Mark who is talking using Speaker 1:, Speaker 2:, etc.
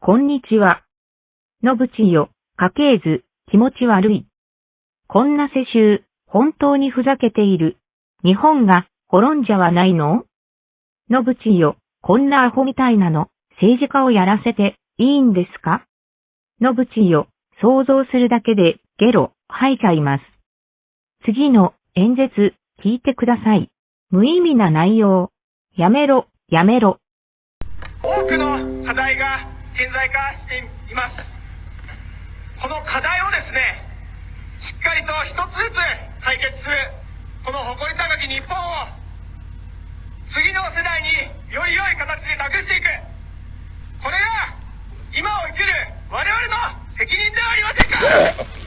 Speaker 1: こんにちは。のぶちよ、家系図、気持ち悪い。こんな世襲、本当にふざけている。日本が。滅んじゃわないの？のぶちよ、こんなアホみたいなの、政治家をやらせて。いいんですか？のぶちよ、想像するだけで。ゲロ。吐いちゃいます。次の。演説。聞いてください。無意味な内容。やめろ、やめろ。
Speaker 2: 多くの課題が。顕在化しています。この課題をですねしっかりと一つずつ解決する。この誇り高き日本を次の世代により良い形で託していく。これが今を生きる我々の責任ではありませんか。